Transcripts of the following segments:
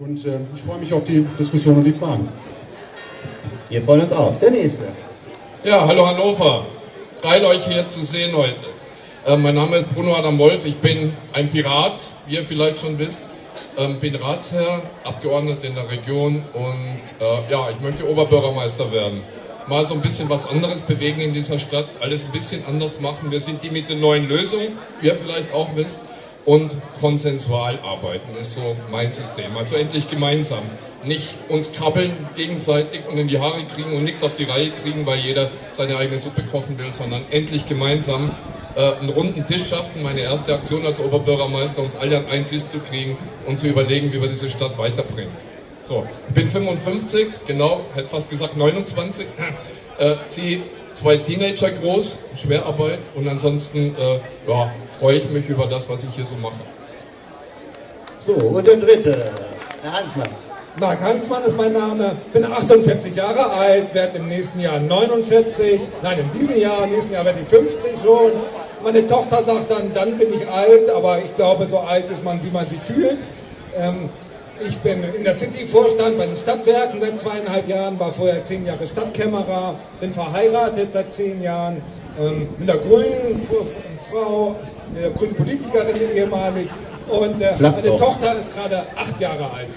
Und äh, ich freue mich auf die Diskussion und die Fragen. Wir freuen uns auch. Der nächste. Ja, hallo Hannover. Geil euch hier zu sehen heute. Äh, mein Name ist Bruno Adam Wolf. Ich bin ein Pirat, wie ihr vielleicht schon wisst. Ähm, bin Ratsherr, Abgeordneter in der Region und äh, ja, ich möchte Oberbürgermeister werden. Mal so ein bisschen was anderes bewegen in dieser Stadt, alles ein bisschen anders machen. Wir sind die mit den neuen Lösungen, wie ihr vielleicht auch wisst und konsensual arbeiten. Das ist so mein System. Also endlich gemeinsam. Nicht uns krabbeln gegenseitig und in die Haare kriegen und nichts auf die Reihe kriegen, weil jeder seine eigene Suppe kochen will, sondern endlich gemeinsam äh, einen runden Tisch schaffen. Meine erste Aktion als Oberbürgermeister, uns alle an einen Tisch zu kriegen und zu überlegen, wie wir diese Stadt weiterbringen. So, ich bin 55, genau, hätte fast gesagt 29, äh, ziehe zwei Teenager groß, Schwerarbeit und ansonsten äh, ja, freue ich mich über das, was ich hier so mache. So, und der dritte, Herr Hansmann. Marc Hansmann ist mein Name, bin 48 Jahre alt, werde im nächsten Jahr 49, nein, in diesem Jahr, im nächsten Jahr werde ich 50 schon. Meine Tochter sagt dann, dann bin ich alt, aber ich glaube, so alt ist man, wie man sich fühlt. Ähm, ich bin in der City-Vorstand bei den Stadtwerken seit zweieinhalb Jahren, war vorher zehn Jahre Stadtkämmerer, bin verheiratet seit zehn Jahren ähm, mit einer grünen Frau, einer grünen Politikerin ehemalig und äh, meine Tochter ist gerade acht Jahre alt.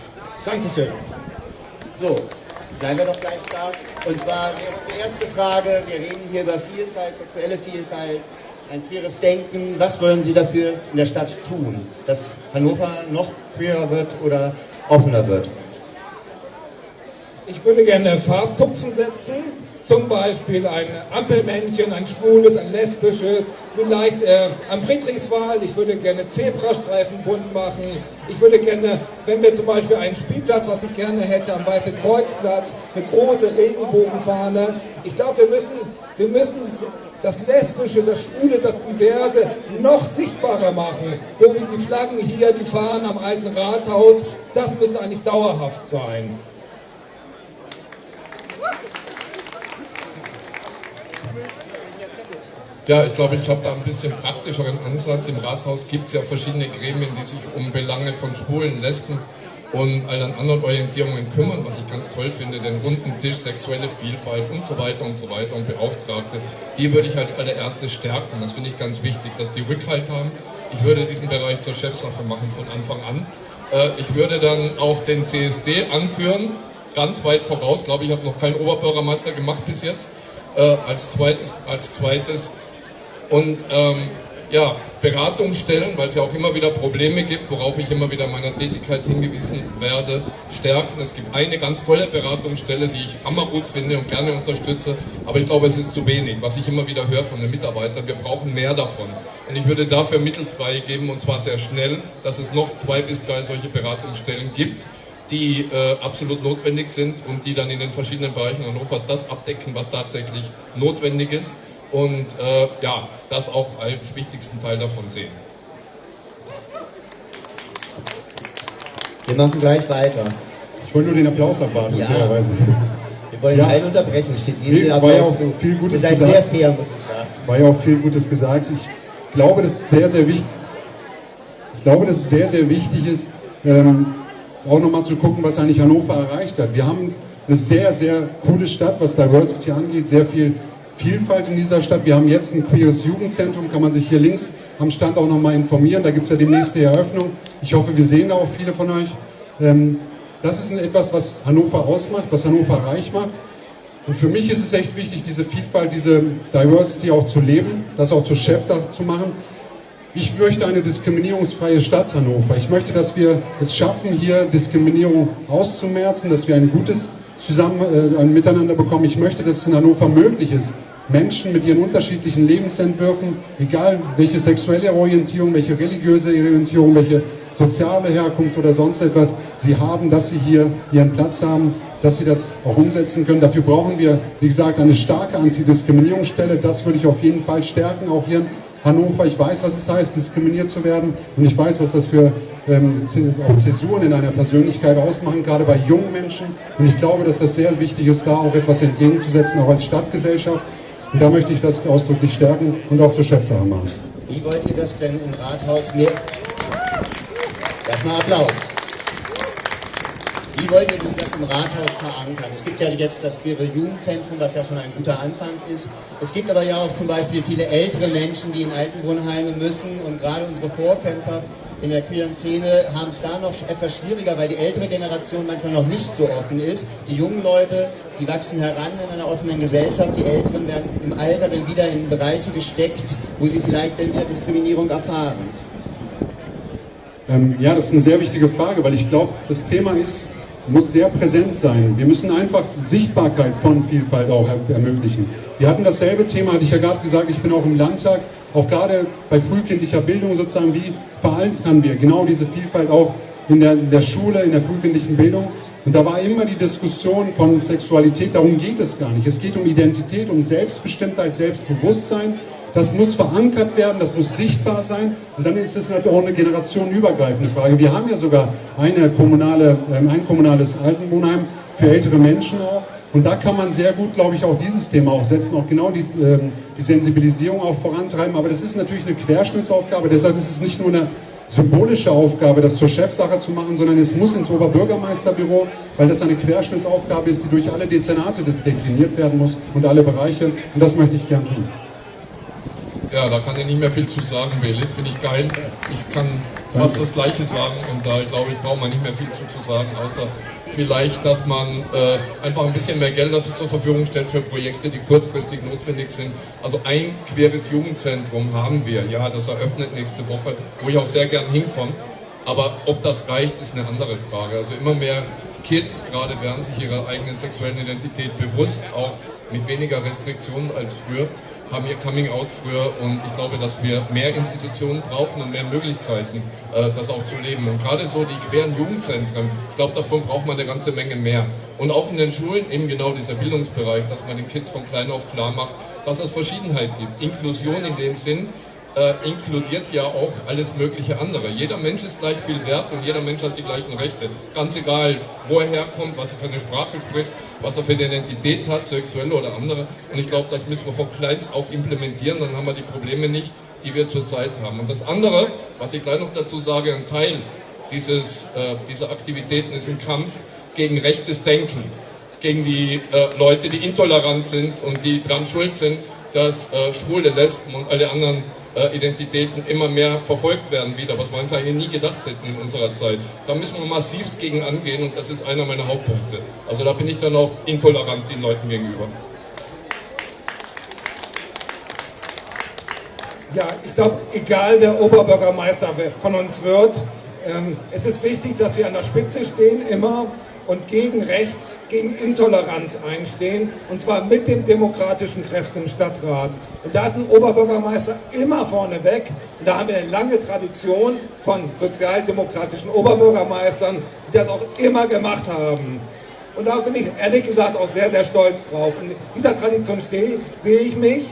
Dankeschön. So, bleiben wir doch gleich da. Und zwar wäre unsere erste Frage, wir reden hier über Vielfalt, sexuelle Vielfalt, ein queeres Denken. Was wollen Sie dafür in der Stadt tun, dass Hannover noch queerer wird oder offener wird? Ich würde gerne Farbtupfen setzen, zum Beispiel ein Ampelmännchen, ein schwules, ein lesbisches, vielleicht äh, am Friedrichswald, ich würde gerne Zebrastreifen bunt machen, ich würde gerne, wenn wir zum Beispiel einen Spielplatz, was ich gerne hätte, am Weiße Kreuzplatz, eine große Regenbogenfahne, ich glaube, wir müssen, wir müssen das Lesbische, das Schwule, das Diverse noch sichtbarer machen. So wie die Flaggen hier, die Fahnen am alten Rathaus, das müsste eigentlich dauerhaft sein. Ja, ich glaube, ich habe da ein bisschen praktischeren Ansatz. Im Rathaus gibt es ja verschiedene Gremien, die sich um Belange von Schwulen, Lesben und allen anderen Orientierungen kümmern, was ich ganz toll finde, den runden Tisch, sexuelle Vielfalt und so weiter und so weiter und Beauftragte, die würde ich als allererstes stärken. Das finde ich ganz wichtig, dass die Rückhalt haben. Ich würde diesen Bereich zur Chefsache machen von Anfang an. Äh, ich würde dann auch den CSD anführen, ganz weit voraus, glaube ich, habe noch keinen Oberbürgermeister gemacht bis jetzt, äh, als zweites, als zweites und ähm, ja, Beratungsstellen, weil es ja auch immer wieder Probleme gibt, worauf ich immer wieder meiner Tätigkeit hingewiesen werde, stärken. Es gibt eine ganz tolle Beratungsstelle, die ich hammergut finde und gerne unterstütze, aber ich glaube, es ist zu wenig, was ich immer wieder höre von den Mitarbeitern. Wir brauchen mehr davon. Und ich würde dafür Mittel freigeben, und zwar sehr schnell, dass es noch zwei bis drei solche Beratungsstellen gibt die äh, absolut notwendig sind und die dann in den verschiedenen Bereichen Hannovers das abdecken, was tatsächlich notwendig ist und äh, ja, das auch als wichtigsten Teil davon sehen. Wir machen gleich weiter. Ich wollte nur den Applaus abwarten, ja. fairerweise. Wir wollen ja. keinen unterbrechen, steht jedem Applaus war ja auch zu. Viel Gutes Ihr seid gesagt. sehr fair, muss ich sagen. War ja auch viel Gutes gesagt. Ich glaube, dass es sehr, sehr wichtig ich glaube, dass es sehr, sehr wichtig ist, ähm, auch nochmal zu gucken, was eigentlich Hannover erreicht hat. Wir haben eine sehr, sehr coole Stadt, was Diversity angeht, sehr viel Vielfalt in dieser Stadt. Wir haben jetzt ein queeres Jugendzentrum, kann man sich hier links am Stand auch nochmal informieren. Da gibt es ja demnächst die Eröffnung. Ich hoffe, wir sehen da auch viele von euch. Ähm, das ist etwas, was Hannover ausmacht, was Hannover reich macht. Und für mich ist es echt wichtig, diese Vielfalt, diese Diversity auch zu leben, das auch zur Chefsache zu machen. Ich möchte eine diskriminierungsfreie Stadt Hannover. Ich möchte, dass wir es schaffen, hier Diskriminierung auszumerzen, dass wir ein gutes zusammen äh, ein Miteinander bekommen. Ich möchte, dass es in Hannover möglich ist, Menschen mit ihren unterschiedlichen Lebensentwürfen, egal welche sexuelle Orientierung, welche religiöse Orientierung, welche soziale Herkunft oder sonst etwas sie haben, dass sie hier ihren Platz haben, dass sie das auch umsetzen können. Dafür brauchen wir, wie gesagt, eine starke Antidiskriminierungsstelle. Das würde ich auf jeden Fall stärken, auch hier Hannover. Ich weiß, was es heißt, diskriminiert zu werden und ich weiß, was das für ähm, Zäsuren in einer Persönlichkeit ausmachen, gerade bei jungen Menschen. Und ich glaube, dass das sehr wichtig ist, da auch etwas entgegenzusetzen, auch als Stadtgesellschaft. Und da möchte ich das ausdrücklich stärken und auch zur Chefsache machen. Wie wollt ihr das denn im Rathaus mehr... Erstmal Applaus. Wie wollt ihr das im Rathaus verankern? Es gibt ja jetzt das Queere Jugendzentrum, was ja schon ein guter Anfang ist. Es gibt aber ja auch zum Beispiel viele ältere Menschen, die in Altenwohnheime müssen und gerade unsere Vorkämpfer in der queeren Szene haben es da noch etwas schwieriger, weil die ältere Generation manchmal noch nicht so offen ist. Die jungen Leute, die wachsen heran in einer offenen Gesellschaft, die Älteren werden im Alter dann wieder in Bereiche gesteckt, wo sie vielleicht dann wieder Diskriminierung erfahren. Ähm, ja, das ist eine sehr wichtige Frage, weil ich glaube, das Thema ist, muss sehr präsent sein. Wir müssen einfach Sichtbarkeit von Vielfalt auch ermöglichen. Wir hatten dasselbe Thema, hatte ich ja gerade gesagt, ich bin auch im Landtag, auch gerade bei frühkindlicher Bildung sozusagen, wie verankern wir genau diese Vielfalt auch in der, in der Schule, in der frühkindlichen Bildung. Und da war immer die Diskussion von Sexualität, darum geht es gar nicht. Es geht um Identität, um Selbstbestimmtheit, Selbstbewusstsein. Das muss verankert werden, das muss sichtbar sein. Und dann ist es natürlich auch eine generationenübergreifende Frage. Wir haben ja sogar eine kommunale, ähm, ein kommunales Altenwohnheim für ältere Menschen auch. Und da kann man sehr gut, glaube ich, auch dieses Thema aufsetzen, auch genau die, ähm, die Sensibilisierung auch vorantreiben. Aber das ist natürlich eine Querschnittsaufgabe, deshalb ist es nicht nur eine symbolische Aufgabe, das zur Chefsache zu machen, sondern es muss ins Oberbürgermeisterbüro, weil das eine Querschnittsaufgabe ist, die durch alle Dezernate dekliniert werden muss und alle Bereiche. Und das möchte ich gern tun. Ja, da kann ich nicht mehr viel zu sagen, Belit. Finde ich geil. Ich kann fast das Gleiche sagen und da glaube ich, braucht man nicht mehr viel zu, zu sagen, außer vielleicht, dass man äh, einfach ein bisschen mehr Geld dafür zur Verfügung stellt für Projekte, die kurzfristig notwendig sind. Also ein queres Jugendzentrum haben wir, ja, das eröffnet nächste Woche, wo ich auch sehr gern hinkomme. Aber ob das reicht, ist eine andere Frage. Also immer mehr Kids gerade werden sich ihrer eigenen sexuellen Identität bewusst, auch mit weniger Restriktionen als früher haben ihr Coming Out früher und ich glaube, dass wir mehr Institutionen brauchen und mehr Möglichkeiten, äh, das auch zu leben. Und gerade so die queren Jugendzentren, ich glaube, davon braucht man eine ganze Menge mehr. Und auch in den Schulen eben genau dieser Bildungsbereich, dass man den Kids von klein auf klar macht, dass es Verschiedenheit gibt. Inklusion in dem Sinn, äh, inkludiert ja auch alles mögliche andere. Jeder Mensch ist gleich viel wert und jeder Mensch hat die gleichen Rechte. Ganz egal, wo er herkommt, was er für eine Sprache spricht, was er für eine Identität hat, sexuelle oder andere. Und ich glaube, das müssen wir von kleinst auf implementieren, dann haben wir die Probleme nicht, die wir zurzeit haben. Und das andere, was ich gleich noch dazu sage, ein Teil dieses, äh, dieser Aktivitäten ist ein Kampf gegen rechtes Denken, gegen die äh, Leute, die intolerant sind und die dran schuld sind, dass äh, Schwule, Lesben und alle anderen Identitäten immer mehr verfolgt werden wieder, was uns eigentlich nie gedacht hätten in unserer Zeit. Da müssen wir massivst gegen angehen und das ist einer meiner Hauptpunkte. Also da bin ich dann auch intolerant den Leuten gegenüber. Ja, ich glaube, egal wer Oberbürgermeister von uns wird, ähm, es ist wichtig, dass wir an der Spitze stehen, immer und gegen Rechts, gegen Intoleranz einstehen, und zwar mit den demokratischen Kräften im Stadtrat. Und da ist ein Oberbürgermeister immer vorneweg. Und da haben wir eine lange Tradition von sozialdemokratischen Oberbürgermeistern, die das auch immer gemacht haben. Und da bin ich ehrlich gesagt auch sehr, sehr stolz drauf. In dieser Tradition stehe, sehe ich mich.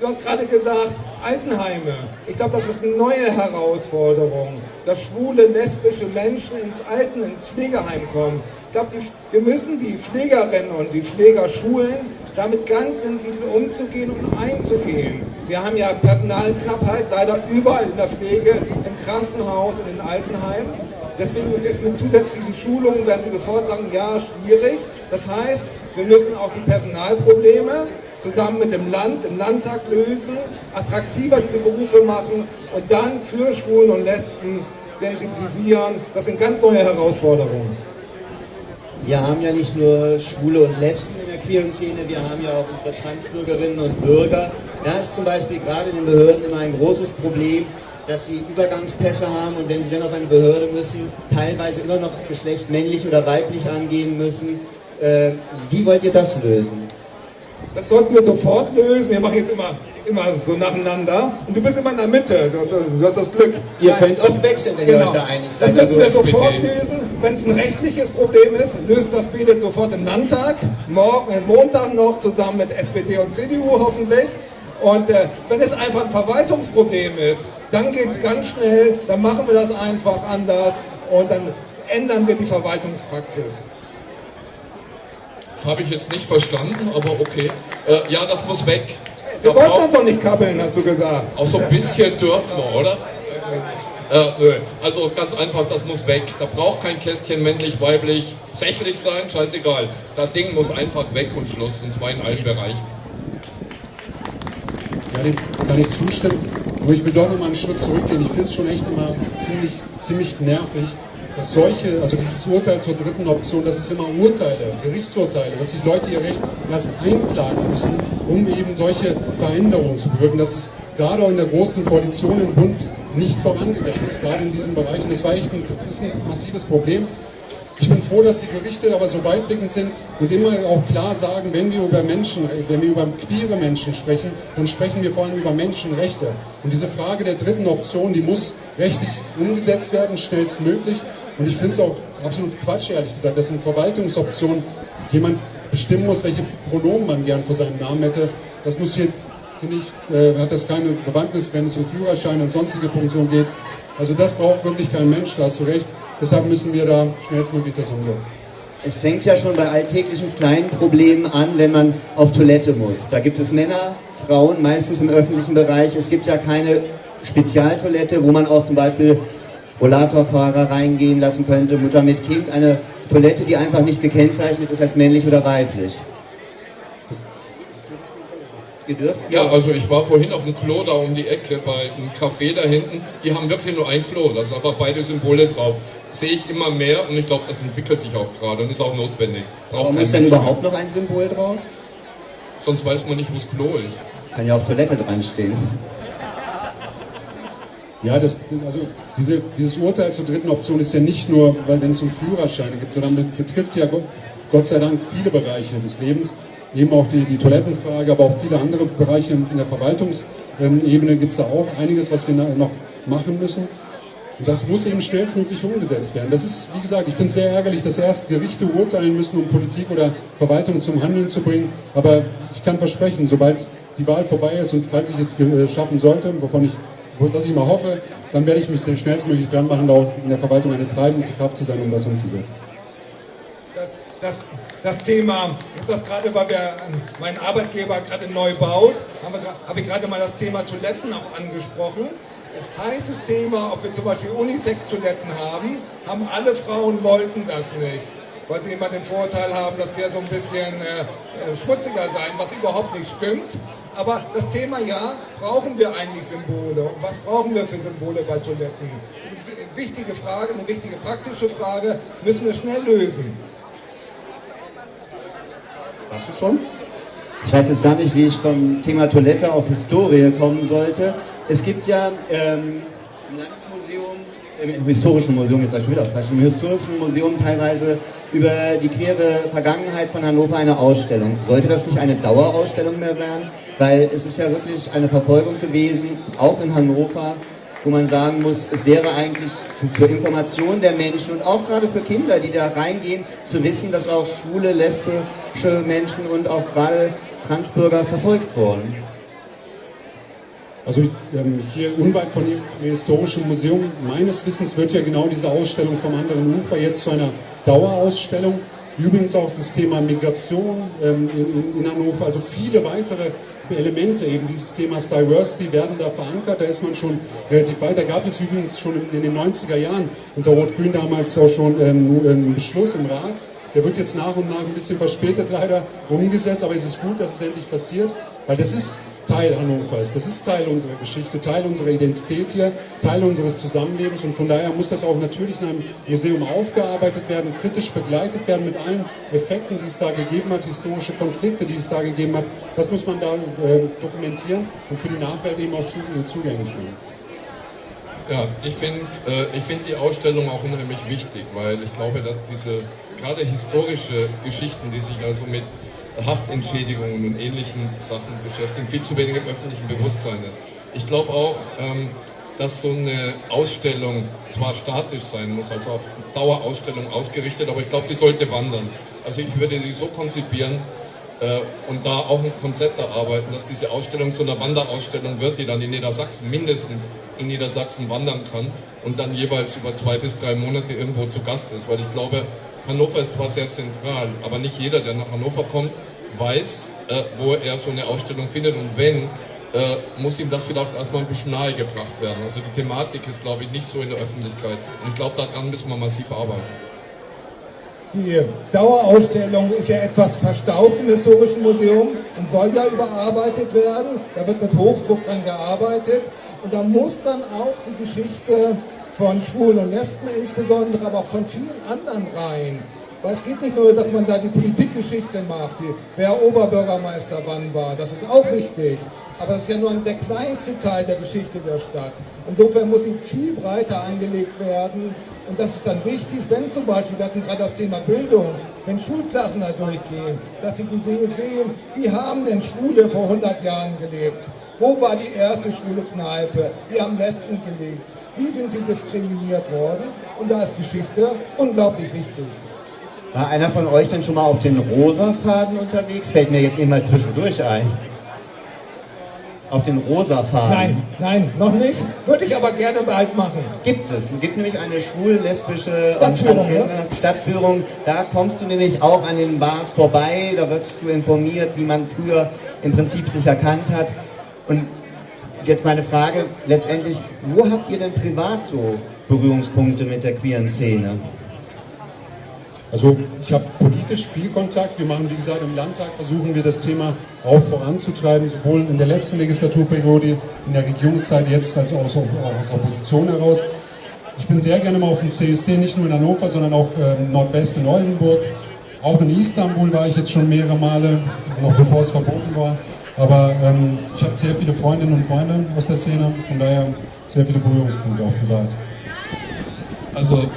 Du hast gerade gesagt, Altenheime. Ich glaube, das ist eine neue Herausforderung, dass schwule, lesbische Menschen ins Alten, ins Pflegeheim kommen. Ich glaube, wir müssen die Pflegerinnen und die Pfleger schulen, damit ganz sensibel umzugehen und einzugehen. Wir haben ja Personalknappheit leider überall in der Pflege, im Krankenhaus, in den Altenheimen. Deswegen ist mit zusätzlichen Schulungen, werden Sie sofort sagen, ja, schwierig. Das heißt, wir müssen auch die Personalprobleme zusammen mit dem Land, im Landtag lösen, attraktiver diese Berufe machen und dann für Schwulen und Lesben sensibilisieren. Das sind ganz neue Herausforderungen. Wir haben ja nicht nur Schwule und Lesben in der queeren Szene, wir haben ja auch unsere Transbürgerinnen und Bürger. Da ist zum Beispiel gerade den Behörden immer ein großes Problem, dass sie Übergangspässe haben und wenn sie dann auf eine Behörde müssen, teilweise immer noch Geschlecht männlich oder weiblich angeben müssen. Äh, wie wollt ihr das lösen? Das sollten wir sofort lösen. Wir machen jetzt immer, immer so nacheinander. Und du bist immer in der Mitte. Du hast, du hast das Glück. Ihr Nein. könnt oft wechseln, wenn genau. ihr euch da einig seid. Das müssen also wir sofort lösen. Wenn es ein rechtliches Problem ist, löst das BILET sofort im Landtag. Morgen, äh, Montag noch zusammen mit SPD und CDU hoffentlich. Und äh, wenn es einfach ein Verwaltungsproblem ist, dann geht es ganz schnell, dann machen wir das einfach anders und dann ändern wir die Verwaltungspraxis. Das habe ich jetzt nicht verstanden, aber okay. Äh, ja, das muss weg. Wir wollten uns doch nicht kappeln, hast du gesagt. Auch so ein bisschen dürfen wir, oder? Äh, nö. Also ganz einfach, das muss weg. Da braucht kein Kästchen männlich, weiblich, sächlich sein, scheißegal. Das Ding muss einfach weg und Schluss, und zwar in allen Bereichen. Ja, dem kann ich zustimmen. Nur ich will doch noch mal einen Schritt zurückgehen. Ich finde es schon echt immer ziemlich, ziemlich nervig, dass solche, also dieses Urteil zur dritten Option, das ist immer Urteile, Gerichtsurteile, dass die Leute ihr Recht erst einklagen müssen, um eben solche Veränderungen zu bewirken. Das ist gerade auch in der großen Koalition im Bund nicht vorangegangen ist, gerade in diesen Bereichen. Das war echt ein, ist ein massives Problem. Ich bin froh, dass die Gerichte aber so weitblickend sind und immer auch klar sagen, wenn wir über Menschen, wenn wir über queere Menschen sprechen, dann sprechen wir vor allem über Menschenrechte. Und diese Frage der dritten Option, die muss rechtlich umgesetzt werden, schnellstmöglich. Und ich finde es auch absolut Quatsch, ehrlich gesagt, dass in Verwaltungsoptionen jemand bestimmen muss, welche Pronomen man gern vor seinem Namen hätte. Das muss hier, finde ich, äh, hat das keine Bewandtnis, wenn es um Führerschein und sonstige Funktionen geht. Also das braucht wirklich kein Mensch, da hast du recht. Deshalb müssen wir da schnellstmöglich das umsetzen. Es fängt ja schon bei alltäglichen kleinen Problemen an, wenn man auf Toilette muss. Da gibt es Männer, Frauen, meistens im öffentlichen Bereich. Es gibt ja keine Spezialtoilette, wo man auch zum Beispiel Rollatorfahrer reingehen lassen könnte, Mutter mit Kind. Eine Toilette, die einfach nicht gekennzeichnet ist als männlich oder weiblich. Gedürft? Ja, also ich war vorhin auf dem Klo da um die Ecke bei einem Café da hinten. Die haben wirklich nur ein Klo, da sind einfach beide Symbole drauf. Sehe ich immer mehr und ich glaube, das entwickelt sich auch gerade und ist auch notwendig. Braucht Warum ist denn überhaupt noch ein Symbol drauf? Sonst weiß man nicht, wo das Klo ist. Kann ja auch Toilette dran stehen. Ja, das, also diese, dieses Urteil zur dritten Option ist ja nicht nur, weil wenn es um Führerscheine gibt, sondern betrifft ja Gott sei Dank viele Bereiche des Lebens eben auch die, die Toilettenfrage, aber auch viele andere Bereiche in der Verwaltungsebene gibt es da auch einiges, was wir noch machen müssen. Und das muss eben schnellstmöglich umgesetzt werden. Das ist, wie gesagt, ich finde es sehr ärgerlich, dass erst Gerichte urteilen müssen, um Politik oder Verwaltung zum Handeln zu bringen. Aber ich kann versprechen, sobald die Wahl vorbei ist und falls ich es äh, schaffen sollte, wovon ich, was ich mal hoffe, dann werde ich mich sehr schnellstmöglich dran machen, auch in der Verwaltung eine treibende Kraft zu sein, um das umzusetzen. Das, das das Thema, ich habe das gerade, weil wir mein Arbeitgeber gerade neu baut, habe hab ich gerade mal das Thema Toiletten auch angesprochen. Heißes Thema, ob wir zum Beispiel Unisex-Toiletten haben, haben alle Frauen wollten das nicht, weil sie immer den Vorteil haben, dass wir so ein bisschen äh, äh, schmutziger sein, was überhaupt nicht stimmt. Aber das Thema ja, brauchen wir eigentlich Symbole? Und was brauchen wir für Symbole bei Toiletten? Wichtige Frage, eine wichtige praktische Frage, müssen wir schnell lösen. Warst du schon? Ich weiß jetzt gar nicht, wie ich vom Thema Toilette auf Historie kommen sollte. Es gibt ja ähm, im Landesmuseum, im Historischen Museum, das schon wieder im Historischen Museum teilweise über die queere Vergangenheit von Hannover eine Ausstellung. Sollte das nicht eine Dauerausstellung mehr werden? Weil es ist ja wirklich eine Verfolgung gewesen, auch in Hannover, wo man sagen muss, es wäre eigentlich zur Information der Menschen und auch gerade für Kinder, die da reingehen, zu wissen, dass auch schwule, lesbische Menschen und auch gerade Transbürger verfolgt wurden. Also ähm, hier unweit von dem Historischen Museum, meines Wissens wird ja genau diese Ausstellung vom anderen Ufer jetzt zu einer Dauerausstellung. Übrigens auch das Thema Migration ähm, in, in, Hannover, also viele weitere Elemente eben dieses Themas Diversity werden da verankert. Da ist man schon relativ weit. Da gab es übrigens schon in, den 90er Jahren unter Rot-Grün damals auch schon ähm, einen Beschluss im Rat. Der wird jetzt nach und nach ein bisschen verspätet leider umgesetzt, aber es ist gut, dass es endlich passiert, weil das ist Teil Hannovers. Das ist Teil unserer Geschichte, Teil unserer Identität hier, Teil unseres Zusammenlebens und von daher muss das auch natürlich in einem Museum aufgearbeitet werden, kritisch begleitet werden mit allen Effekten, die es da gegeben hat, historische Konflikte, die es da gegeben hat. Das muss man da äh, dokumentieren und für die Nachwelt eben auch zu, äh, zugänglich machen. Ja, ich finde äh, find die Ausstellung auch unheimlich wichtig, weil ich glaube, dass diese gerade historische Geschichten, die sich also mit Haftentschädigungen und ähnlichen Sachen beschäftigen, viel zu wenig im öffentlichen Bewusstsein ist. Ich glaube auch, ähm, dass so eine Ausstellung zwar statisch sein muss, also auf Dauerausstellung ausgerichtet, aber ich glaube, die sollte wandern. Also ich würde die so konzipieren äh, und da auch ein Konzept erarbeiten, dass diese Ausstellung zu einer Wanderausstellung wird, die dann in Niedersachsen, mindestens in Niedersachsen wandern kann und dann jeweils über zwei bis drei Monate irgendwo zu Gast ist, weil ich glaube, Hannover ist zwar sehr zentral, aber nicht jeder, der nach Hannover kommt, weiß, äh, wo er so eine Ausstellung findet und wenn, äh, muss ihm das vielleicht erstmal ein bisschen nahe gebracht werden. Also die Thematik ist, glaube ich, nicht so in der Öffentlichkeit. Und ich glaube, daran müssen wir massiv arbeiten. Die Dauerausstellung ist ja etwas verstaubt im Historischen Museum und soll ja überarbeitet werden. Da wird mit Hochdruck dran gearbeitet. Und da muss dann auch die Geschichte von Schwulen und Lesben insbesondere, aber auch von vielen anderen rein weil es geht nicht nur, dass man da die Politikgeschichte macht, die, wer Oberbürgermeister wann war, das ist auch wichtig. Aber das ist ja nur der kleinste Teil der Geschichte der Stadt. Insofern muss sie viel breiter angelegt werden. Und das ist dann wichtig, wenn zum Beispiel, wir hatten gerade das Thema Bildung, wenn Schulklassen da durchgehen, dass sie sehen, wie haben denn Schwule vor 100 Jahren gelebt? Wo war die erste schwule Kneipe? Wie haben Lesben gelebt? Wie sind sie diskriminiert worden? Und da ist Geschichte unglaublich wichtig. War einer von euch denn schon mal auf den Rosa-Faden unterwegs? Fällt mir jetzt eben mal zwischendurch ein. Auf den Rosa-Faden? Nein, nein, noch nicht. Würde ich aber gerne bald machen. Gibt es. Es gibt nämlich eine schwul-lesbische Stadtführung, ne? Stadtführung. Da kommst du nämlich auch an den Bars vorbei. Da wirst du informiert, wie man früher im Prinzip sich erkannt hat. Und jetzt meine Frage, letztendlich, wo habt ihr denn privat so Berührungspunkte mit der queeren Szene? Also ich habe politisch viel Kontakt. Wir machen, wie gesagt, im Landtag versuchen wir das Thema auch voranzutreiben, sowohl in der letzten Legislaturperiode, in der Regierungszeit, jetzt als auch aus, aus Opposition heraus. Ich bin sehr gerne mal auf dem CSD, nicht nur in Hannover, sondern auch äh, Nordwest in Oldenburg. Auch in Istanbul war ich jetzt schon mehrere Male, noch bevor es verboten war. Aber ähm, ich habe sehr viele Freundinnen und Freunde aus der Szene, von daher sehr viele Berührungspunkte auch privat. Also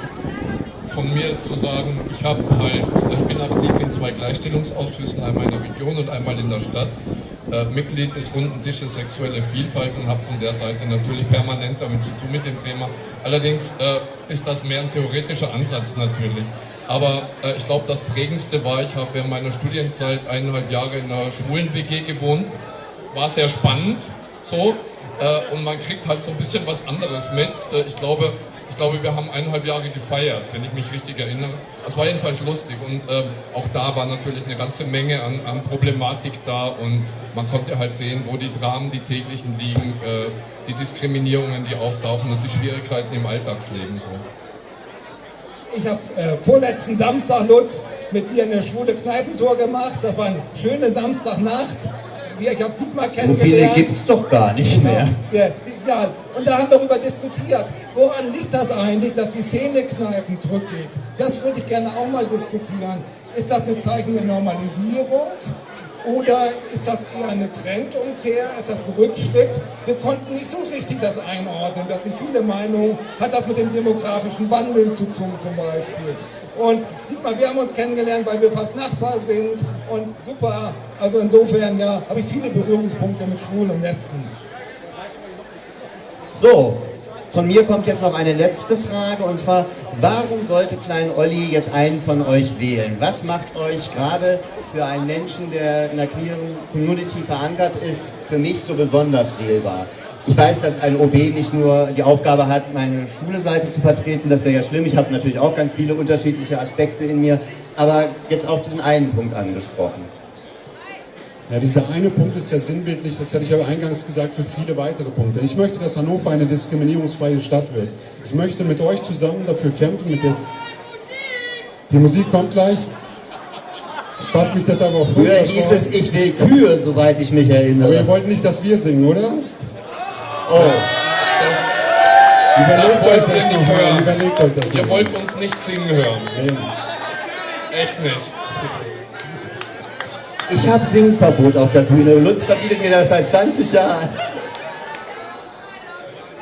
von mir ist zu sagen, ich habe halt, ich bin aktiv in zwei Gleichstellungsausschüssen, einmal in der Region und einmal in der Stadt. Äh, Mitglied des runden Tisches Sexuelle Vielfalt und habe von der Seite natürlich permanent damit zu tun mit dem Thema. Allerdings äh, ist das mehr ein theoretischer Ansatz natürlich. Aber äh, ich glaube, das Prägendste war, ich habe während meiner Studienzeit eineinhalb Jahre in einer schwulen WG gewohnt. War sehr spannend, so. Äh, und man kriegt halt so ein bisschen was anderes mit. Äh, ich glaube, ich glaube, wir haben eineinhalb Jahre gefeiert, wenn ich mich richtig erinnere. Das war jedenfalls lustig und ähm, auch da war natürlich eine ganze Menge an, an, Problematik da und man konnte halt sehen, wo die Dramen, die täglichen liegen, äh, die Diskriminierungen, die auftauchen und die Schwierigkeiten im Alltagsleben. So. Ich habe äh, vorletzten Samstag, Lutz, mit dir eine schwule Kneipentour gemacht. Das war eine schöne Samstagnacht. Ich habe Dietmar kennengelernt. So viele gibt es doch gar nicht genau. mehr. Ja, ja, und da haben wir darüber diskutiert. Woran liegt das eigentlich, dass die Szenekneipen zurückgeht? Das würde ich gerne auch mal diskutieren. Ist das ein Zeichen der Normalisierung? Oder ist das eher eine Trendumkehr? Ist das ein Rückschritt? Wir konnten nicht so richtig das einordnen. Wir hatten viele Meinungen. Hat das mit dem demografischen Wandel zu tun zum Beispiel? Und Dietmar, wir haben uns kennengelernt, weil wir fast Nachbar sind. Und super, also insofern ja, habe ich viele Berührungspunkte mit Schwulen und Lesben. So, von mir kommt jetzt noch eine letzte Frage und zwar, warum sollte Klein Olli jetzt einen von euch wählen? Was macht euch gerade für einen Menschen, der in der queeren Community verankert ist, für mich so besonders wählbar? Ich weiß, dass ein OB nicht nur die Aufgabe hat, meine schwule Seite zu vertreten, das wäre ja schlimm. Ich habe natürlich auch ganz viele unterschiedliche Aspekte in mir, aber jetzt auch diesen einen Punkt angesprochen. Ja, dieser eine Punkt ist ja sinnbildlich, das hatte ich aber eingangs gesagt, für viele weitere Punkte. Ich möchte, dass Hannover eine diskriminierungsfreie Stadt wird. Ich möchte mit euch zusammen dafür kämpfen. Mit der Die Musik kommt gleich. Ich fasse mich deshalb auch Früher hieß es, ich will Kühe, soweit ich mich erinnere. Aber ihr wollt nicht, dass wir singen, oder? Oh. Das, überlegt das euch das nochmal. Überlegt euch das Ihr wollt uns nicht singen hören. Nee. Echt nicht. Ich habe Singverbot auf der Bühne. Lutz verbietet mir das seit 20 Jahren.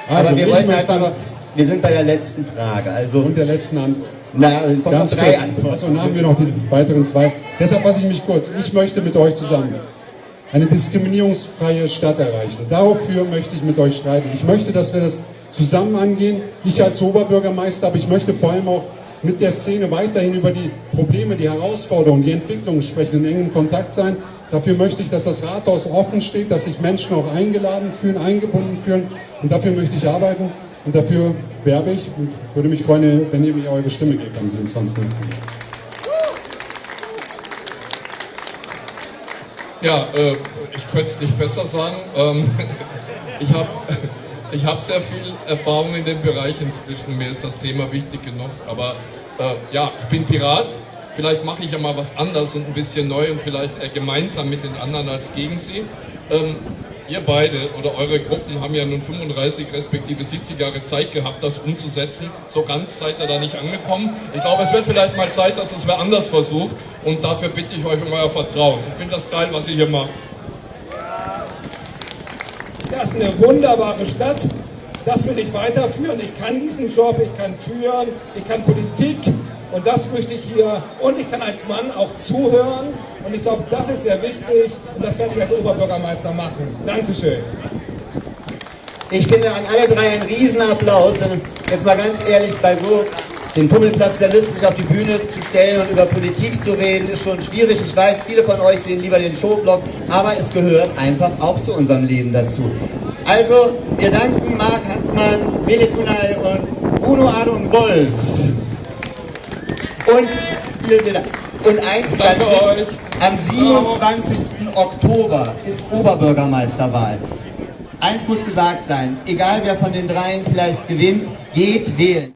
Also Aber wir wollten einfach noch, wir sind bei der letzten Frage. Also und der letzten Antwort. Na, ganz drei Antworten. Achso, dann haben wir noch die weiteren zwei. Deshalb fasse ich mich kurz. Ich möchte mit euch zusammen eine diskriminierungsfreie Stadt erreichen. Dafür möchte ich mit euch streiten. Ich möchte, dass wir das zusammen angehen. Ich als Oberbürgermeister, aber ich möchte vor allem auch mit der Szene weiterhin über die Probleme, die Herausforderungen, die Entwicklungen sprechen, in engem Kontakt sein. Dafür möchte ich, dass das Rathaus offen steht, dass sich Menschen auch eingeladen fühlen, eingebunden fühlen. Und dafür möchte ich arbeiten und dafür werbe ich und würde mich freuen, wenn ihr mir eure Stimme gebt am 27. Ja, äh, ich könnte es nicht besser sagen. Ähm, ich habe ich hab sehr viel Erfahrung in dem Bereich inzwischen. Mir ist das Thema wichtig genug. Aber äh, ja, ich bin Pirat. Vielleicht mache ich ja mal was anders und ein bisschen neu und vielleicht äh, gemeinsam mit den anderen als gegen sie. Ähm, ihr beide oder eure Gruppen haben ja nun 35 respektive 70 Jahre Zeit gehabt, das umzusetzen. So ganz seid ihr da nicht angekommen. Ich glaube, es wird vielleicht mal Zeit, dass es wer anders versucht und dafür bitte ich euch um euer Vertrauen. Ich finde das geil, was ihr hier macht. Das ist eine wunderbare Stadt. Das will ich weiterführen. Ich kann diesen Job, ich kann führen, ich kann Politik und das möchte ich hier. Und ich kann als Mann auch zuhören. Und ich glaube, das ist sehr wichtig. Und das werde ich als Oberbürgermeister machen. Dankeschön. Ich finde an alle drei einen Riesenapplaus. Und jetzt mal ganz ehrlich, bei so den Pummelplatz der Lust sich auf die Bühne zu stellen und über Politik zu reden, ist schon schwierig. Ich weiß, viele von euch sehen lieber den Showblock, aber es gehört einfach auch zu unserem Leben dazu. Also, wir danken Marc Hansmann, Mele Kunay und Bruno Adam Wolf. Und vielen, Dank. Und eins ganz wichtig, am 27. Oktober ist Oberbürgermeisterwahl. Eins muss gesagt sein, egal wer von den dreien vielleicht gewinnt, geht wählen.